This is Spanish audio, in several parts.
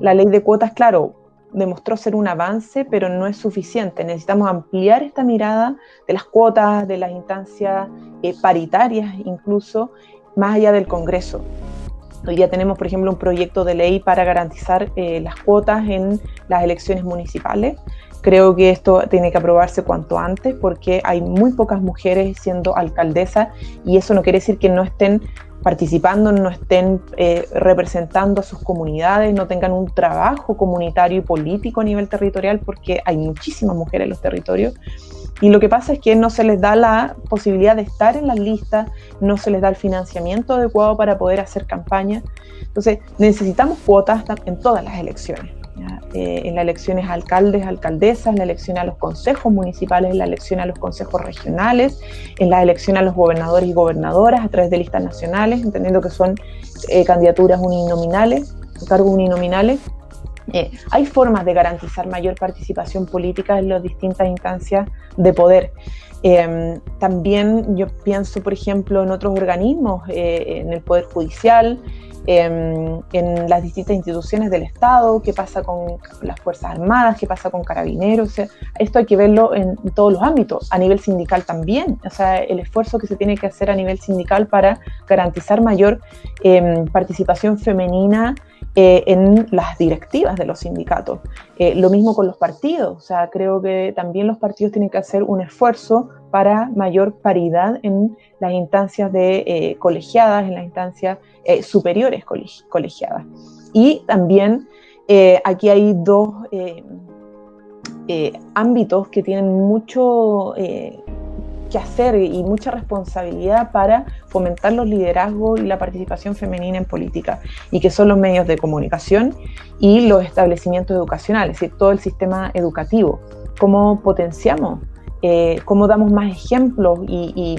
la ley de cuotas, claro, demostró ser un avance, pero no es suficiente. Necesitamos ampliar esta mirada de las cuotas, de las instancias eh, paritarias incluso, más allá del Congreso. Hoy tenemos, por ejemplo, un proyecto de ley para garantizar eh, las cuotas en las elecciones municipales. Creo que esto tiene que aprobarse cuanto antes porque hay muy pocas mujeres siendo alcaldesas y eso no quiere decir que no estén participando, no estén eh, representando a sus comunidades, no tengan un trabajo comunitario y político a nivel territorial, porque hay muchísimas mujeres en los territorios. Y lo que pasa es que no se les da la posibilidad de estar en las listas, no se les da el financiamiento adecuado para poder hacer campaña. Entonces, necesitamos cuotas en todas las elecciones. Eh, en las elecciones a alcaldes, alcaldesas, en la elección a los consejos municipales, en la elección a los consejos regionales, en la elección a los gobernadores y gobernadoras a través de listas nacionales, entendiendo que son eh, candidaturas uninominales, cargos uninominales. Eh, hay formas de garantizar mayor participación política en las distintas instancias de poder. también yo pienso, por ejemplo, en otros organismos, en el Poder Judicial, Em, en las distintas instituciones del Estado, qué pasa con las Fuerzas Armadas, qué pasa con carabineros. esto hay que verlo en, todos los ámbitos, a nivel sindical también. O sea, el esfuerzo que se tiene que hacer a nivel sindical para garantizar mayor em, participación femenina eh, en las directivas de los sindicatos. Eh, lo mismo con los partidos, o sea, creo que también los partidos tienen que hacer un esfuerzo para mayor paridad en las instancias de eh, colegiadas, en las instancias superiores colegiadas. Y también aquí hay dos ámbitos que tienen mucho que hacer y mucha responsabilidad para fomentar los liderazgos y la participación femenina en política, y que son los medios de comunicación y los establecimientos educacionales, es decir, todo el sistema educativo. ¿Cómo potenciamos eh, cómo damos más ejemplos y,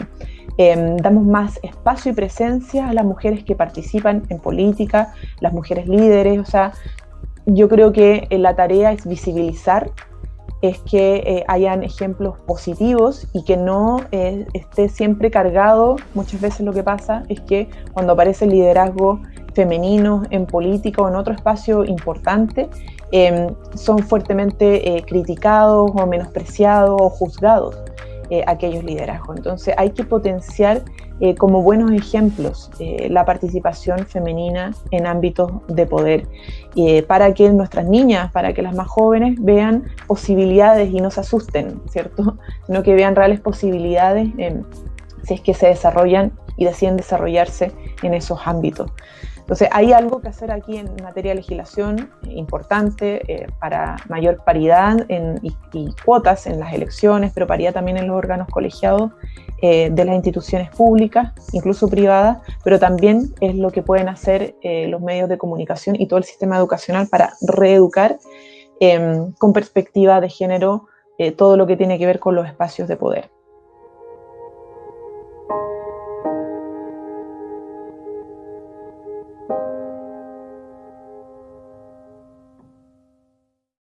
em, damos más espacio y presencia a las mujeres que participan en política, las mujeres líderes. O sea, yo creo que eh, la tarea es visibilizar, es que eh, hayan ejemplos positivos y que no esté siempre cargado. Muchas veces lo que pasa es que cuando aparece el liderazgo femenino en política o en otro espacio importante, Em, son fuertemente eh, criticados o menospreciados o juzgados eh, aquellos liderazgos. Entonces hay que potenciar eh, como buenos ejemplos la participación femenina en ámbitos de poder para que nuestras niñas, para que las más jóvenes vean posibilidades y no se asusten, ¿cierto? Sino que vean reales posibilidades si es que se desarrollan y deciden desarrollarse en esos ámbitos. Entonces, hay algo que hacer aquí en materia de legislación importante eh, para mayor paridad y, cuotas en las elecciones, pero paridad también en los órganos colegiados eh, de las instituciones públicas, incluso privadas, pero también es lo que pueden hacer eh, los medios de comunicación y todo el sistema educacional para reeducar em, con perspectiva de género todo lo que tiene que ver con los espacios de poder.